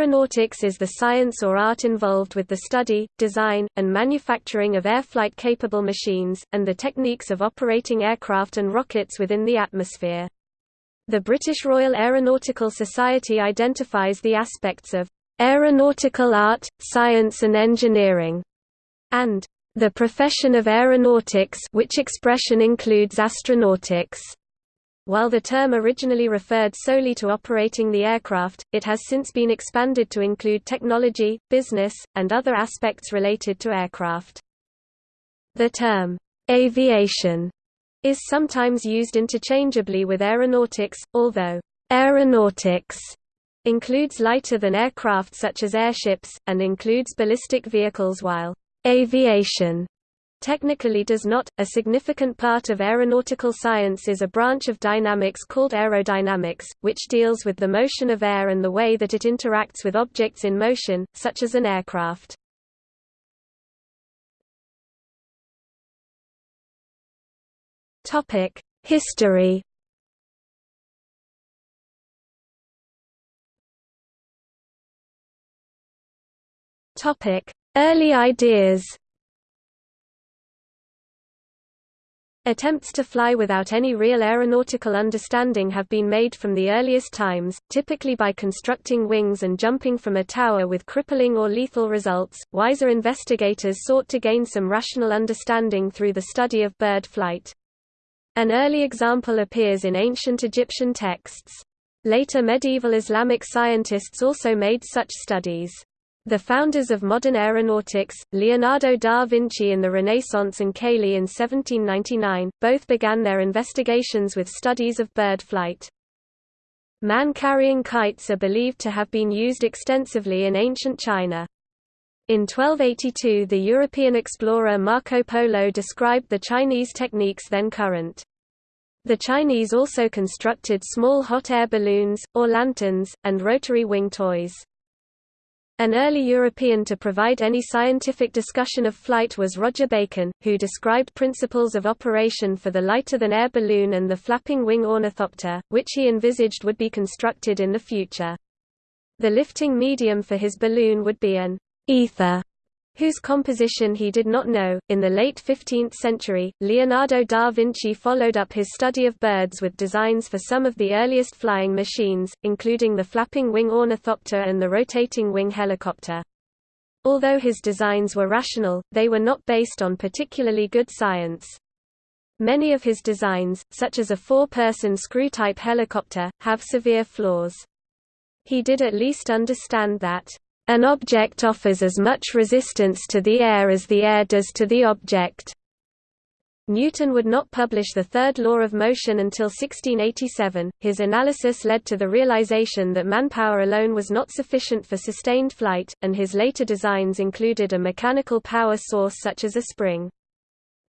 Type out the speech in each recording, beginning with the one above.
Aeronautics is the science or art involved with the study, design, and manufacturing of air-flight-capable machines, and the techniques of operating aircraft and rockets within the atmosphere. The British Royal Aeronautical Society identifies the aspects of aeronautical art, science and engineering, and the profession of aeronautics which expression includes astronautics. While the term originally referred solely to operating the aircraft, it has since been expanded to include technology, business, and other aspects related to aircraft. The term, aviation, is sometimes used interchangeably with aeronautics, although aeronautics includes lighter-than aircraft such as airships, and includes ballistic vehicles while aviation technically does not. A significant part of aeronautical science is a branch of dynamics called aerodynamics, which deals with the motion of air and the way that it interacts with objects in motion, such as an aircraft. Topic: History. Topic: Early ideas. Attempts to fly without any real aeronautical understanding have been made from the earliest times, typically by constructing wings and jumping from a tower with crippling or lethal results. Wiser investigators sought to gain some rational understanding through the study of bird flight. An early example appears in ancient Egyptian texts. Later medieval Islamic scientists also made such studies. The founders of modern aeronautics, Leonardo da Vinci in the Renaissance and Cayley in 1799, both began their investigations with studies of bird flight. Man-carrying kites are believed to have been used extensively in ancient China. In 1282 the European explorer Marco Polo described the Chinese techniques then current. The Chinese also constructed small hot air balloons, or lanterns, and rotary wing toys. An early European to provide any scientific discussion of flight was Roger Bacon, who described principles of operation for the lighter-than-air balloon and the flapping wing ornithopter, which he envisaged would be constructed in the future. The lifting medium for his balloon would be an ether, whose composition he did not know. In the late 15th century, Leonardo da Vinci followed up his study of birds with designs for some of the earliest flying machines, including the flapping wing ornithopter and the rotating wing helicopter. Although his designs were rational, they were not based on particularly good science. Many of his designs, such as a four-person screw-type helicopter, have severe flaws. He did at least understand that an object offers as much resistance to the air as the air does to the object. Newton would not publish the third law of motion until 1687. His analysis led to the realization that manpower alone was not sufficient for sustained flight, and his later designs included a mechanical power source such as a spring.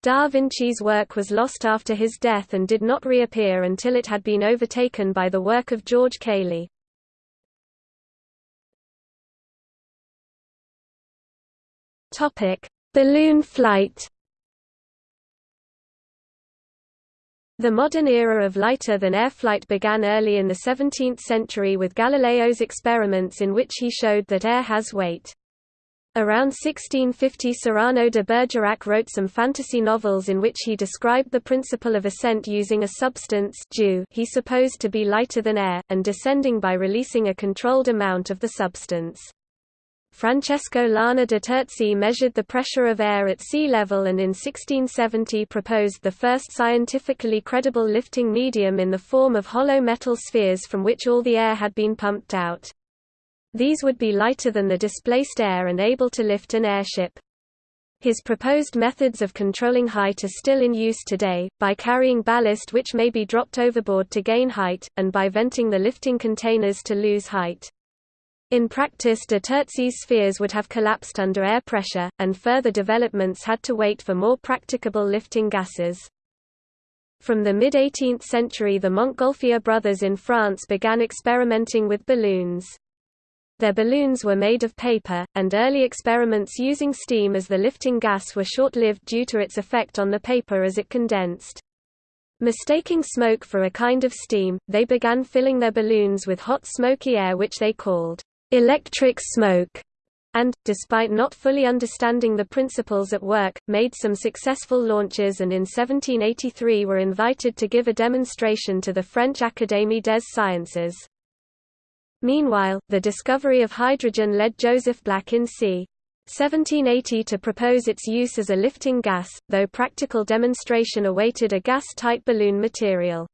Da Vinci's work was lost after his death and did not reappear until it had been overtaken by the work of George Cayley. Topic: Balloon flight. The modern era of lighter-than-air flight began early in the 17th century with Galileo's experiments in which he showed that air has weight. Around 1650 Cyrano de Bergerac wrote some fantasy novels in which he described the principle of ascent using a substance dew he supposed to be lighter than air, and descending by releasing a controlled amount of the substance. Francesco Lana de Terzi measured the pressure of air at sea level and in 1670 proposed the first scientifically credible lifting medium in the form of hollow metal spheres from which all the air had been pumped out. These would be lighter than the displaced air and able to lift an airship. His proposed methods of controlling height are still in use today, by carrying ballast which may be dropped overboard to gain height, and by venting the lifting containers to lose height. In practice de Terzi's spheres would have collapsed under air pressure, and further developments had to wait for more practicable lifting gases. From the mid-18th century the Montgolfier brothers in France began experimenting with balloons. Their balloons were made of paper, and early experiments using steam as the lifting gas were short-lived due to its effect on the paper as it condensed. Mistaking smoke for a kind of steam, they began filling their balloons with hot smoky air which they called electric smoke and, despite not fully understanding the principles at work, made some successful launches and in 1783 were invited to give a demonstration to the French Académie des Sciences. Meanwhile, the discovery of hydrogen led Joseph Black in c. 1780 to propose its use as a lifting gas, though practical demonstration awaited a gas-tight balloon material.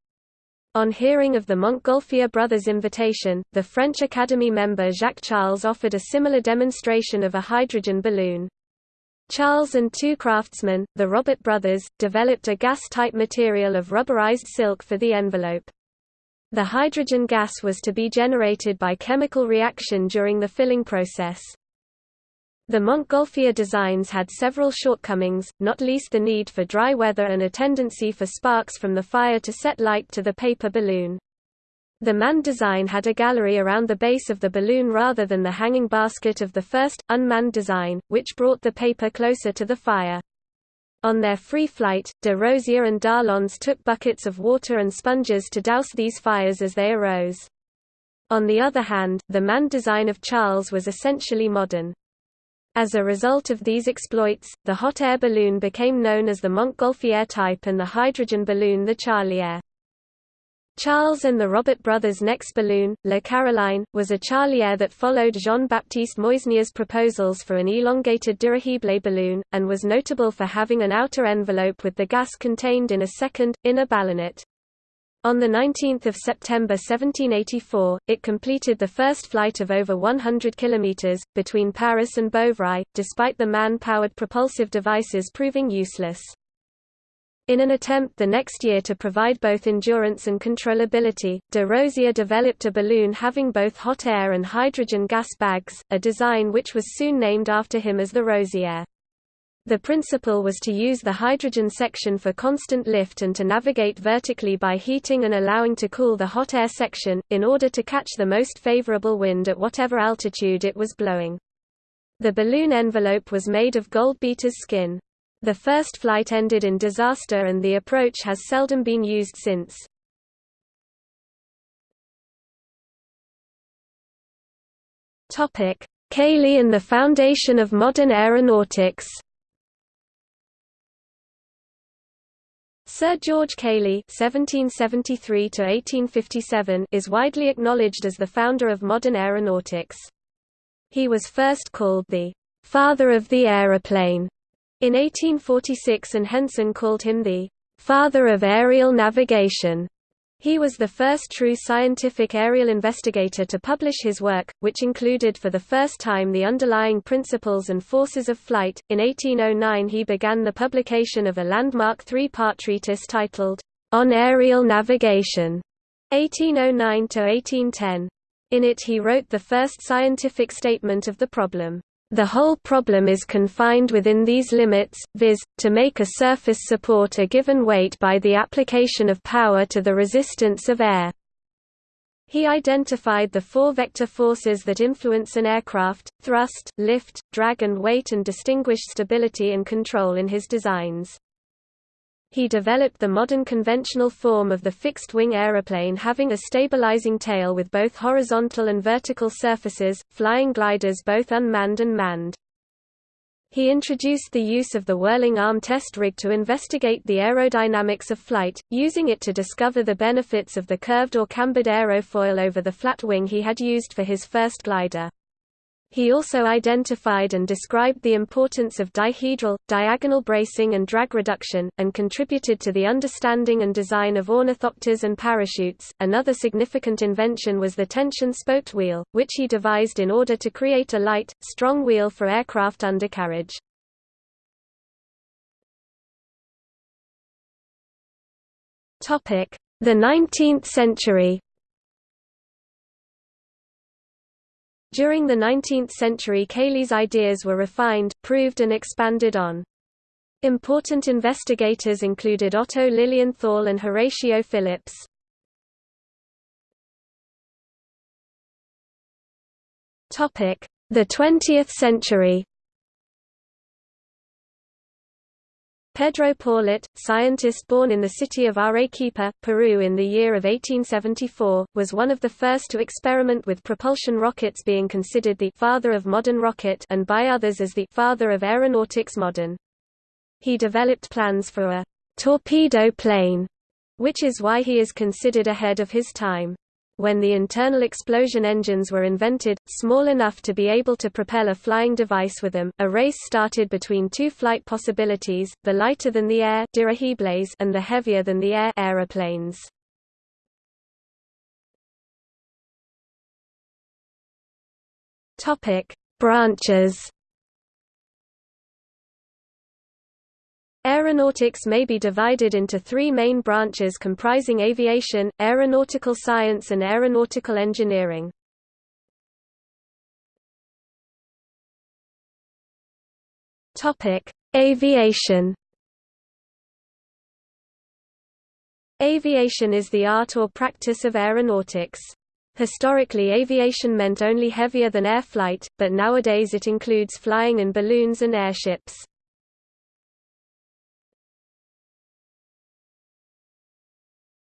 On hearing of the Montgolfier brothers' invitation, the French Academy member Jacques Charles offered a similar demonstration of a hydrogen balloon. Charles and two craftsmen, the Robert brothers, developed a gas-tight material of rubberized silk for the envelope. The hydrogen gas was to be generated by chemical reaction during the filling process. The Montgolfier designs had several shortcomings, not least the need for dry weather and a tendency for sparks from the fire to set light to the paper balloon. The manned design had a gallery around the base of the balloon rather than the hanging basket of the first, unmanned design, which brought the paper closer to the fire. On their free flight, de Rozier and d'Arlandes took buckets of water and sponges to douse these fires as they arose. On the other hand, the manned design of Charles was essentially modern. As a result of these exploits, the hot air balloon became known as the Montgolfier type and the hydrogen balloon the Charlière. Charles and the Robert brothers' next balloon, La Caroline, was a Charlière that followed Jean-Baptiste Meusnier's proposals for an elongated dirigible balloon, and was notable for having an outer envelope with the gas contained in a second, inner ballonet. On 19 September 1784, it completed the first flight of over 100 kilometers, between Paris and Beauvais, despite the man-powered propulsive devices proving useless. In an attempt the next year to provide both endurance and controllability, de Rozier developed a balloon having both hot air and hydrogen gas bags, a design which was soon named after him as the Rozière. The principle was to use the hydrogen section for constant lift and to navigate vertically by heating and allowing to cool the hot air section, in order to catch the most favorable wind at whatever altitude it was blowing. The balloon envelope was made of gold beater's skin. The first flight ended in disaster and the approach has seldom been used since. Cayley and the foundation of modern aeronautics Sir George Cayley (1773–1857) is widely acknowledged as the founder of modern aeronautics. He was first called the "father of the aeroplane" in 1846, and Henson called him the "father of aerial navigation." He was the first true scientific aerial investigator to publish his work, which included for the first time the underlying principles and forces of flight. In 1809 he began the publication of a landmark three-part treatise titled, On Aerial Navigation, 1809–1810. In it he wrote the first scientific statement of the problem. The whole problem is confined within these limits, viz., to make a surface support a given weight by the application of power to the resistance of air. He identified the four vector forces that influence an aircraft, thrust, lift, drag and weight and distinguished stability and control in his designs. He developed the modern conventional form of the fixed-wing aeroplane having a stabilizing tail with both horizontal and vertical surfaces, flying gliders both unmanned and manned. He introduced the use of the whirling arm test rig to investigate the aerodynamics of flight, using it to discover the benefits of the curved or cambered aerofoil over the flat wing he had used for his first glider. He also identified and described the importance of dihedral, diagonal bracing and drag reduction, and contributed to the understanding and design of ornithopters and parachutes. Another significant invention was the tension spoked wheel, which he devised in order to create a light, strong wheel for aircraft undercarriage. The 19th century. During the 19th century Cayley's ideas were refined, proved and expanded on. Important investigators included Otto Lilienthal and Horatio Phillips. The 20th century Pedro Paulet, scientist born in the city of Arequipa, Peru in the year of 1874, was one of the first to experiment with propulsion rockets being considered the «father of modern rocket» and by others as the «father of aeronautics modern». He developed plans for a «torpedo plane», which is why he is considered ahead of his time when the internal explosion engines were invented, small enough to be able to propel a flying device with them, a race started between two flight possibilities, the lighter than the air and the heavier than the air aeroplanes. Topic: Branches Aeronautics may be divided into three main branches comprising aviation, aeronautical science and aeronautical engineering. Aviation Aviation is the art or practice of aeronautics. Historically aviation meant only heavier than air flight, but nowadays it includes flying in balloons and airships.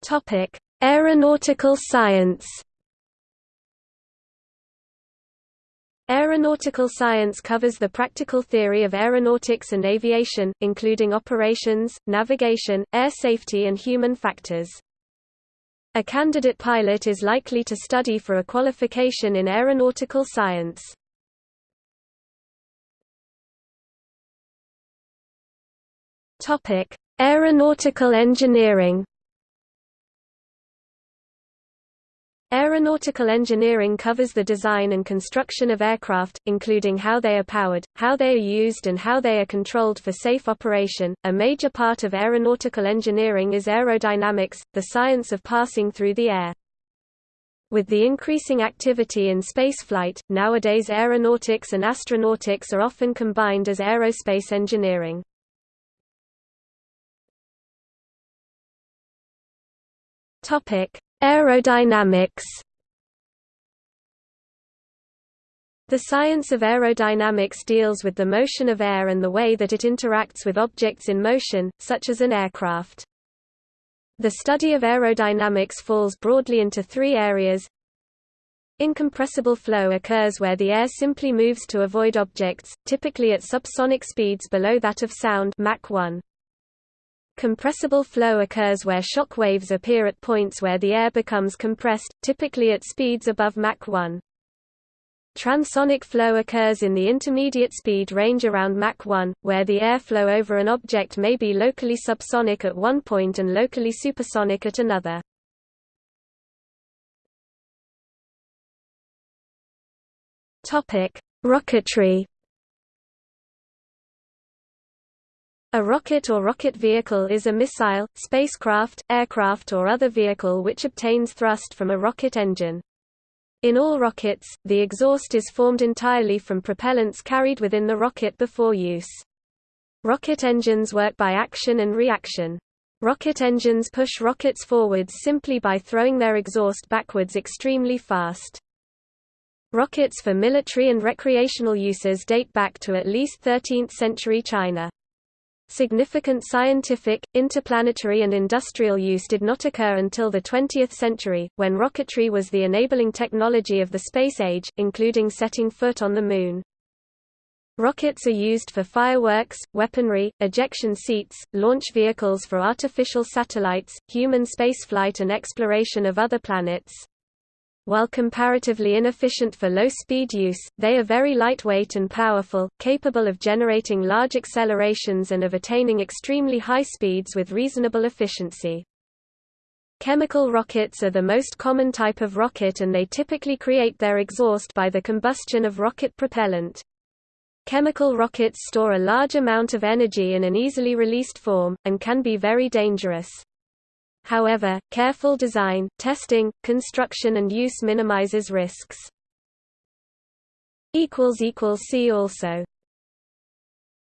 Topic: Aeronautical science. Aeronautical science covers the practical theory of aeronautics and aviation, including operations, navigation, air safety and human factors. A candidate pilot is likely to study for a qualification in aeronautical science. Aeronautical engineering Aeronautical engineering covers the design and construction of aircraft, including how they are powered, how they are used and how they are controlled for safe operation. A major part of aeronautical engineering is aerodynamics, the science of passing through the air. With the increasing activity in spaceflight, nowadays aeronautics and astronautics are often combined as aerospace engineering. Topic: Aerodynamics The science of aerodynamics deals with the motion of air and the way that it interacts with objects in motion, such as an aircraft. The study of aerodynamics falls broadly into three areas. Incompressible flow occurs where the air simply moves to avoid objects, typically at subsonic speeds below that of sound Mach 1. Compressible flow occurs where shock waves appear at points where the air becomes compressed, typically at speeds above Mach 1. Transonic flow occurs in the intermediate speed range around Mach 1, where the airflow over an object may be locally subsonic at one point and locally supersonic at another. Rocketry A rocket or rocket vehicle is a missile, spacecraft, aircraft or other vehicle which obtains thrust from a rocket engine. In all rockets, the exhaust is formed entirely from propellants carried within the rocket before use. Rocket engines work by action and reaction. Rocket engines push rockets forwards simply by throwing their exhaust backwards extremely fast. Rockets for military and recreational uses date back to at least 13th century China. Significant scientific, interplanetary and industrial use did not occur until the 20th century, when rocketry was the enabling technology of the space age, including setting foot on the Moon. Rockets are used for fireworks, weaponry, ejection seats, launch vehicles for artificial satellites, human spaceflight and exploration of other planets. While comparatively inefficient for low-speed use, they are very lightweight and powerful, capable of generating large accelerations and of attaining extremely high speeds with reasonable efficiency. Chemical rockets are the most common type of rocket and they typically create their exhaust by the combustion of rocket propellant. Chemical rockets store a large amount of energy in an easily released form, and can be very dangerous. However, careful design, testing, construction and use minimizes risks. See also